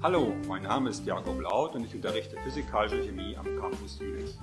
Hallo, mein Name ist Jakob Laut und ich unterrichte Physikalische Chemie am Campus Jülich.